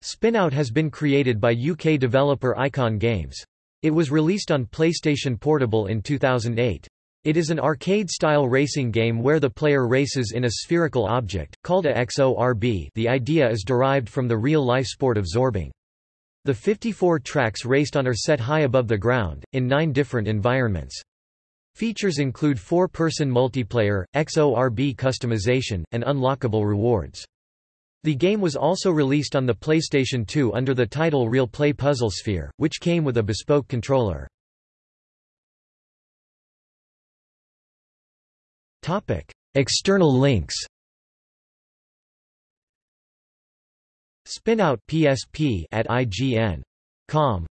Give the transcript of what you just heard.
Spinout has been created by UK developer Icon Games. It was released on PlayStation Portable in 2008. It is an arcade-style racing game where the player races in a spherical object, called a XORB the idea is derived from the real-life sport of zorbing. The 54 tracks raced on are set high above the ground, in nine different environments. Features include four-person multiplayer, XORB customization, and unlockable rewards. The game was also released on the PlayStation 2 under the title Real Play Puzzle Sphere, which came with a bespoke controller. External links Spinout PSP at IGN.com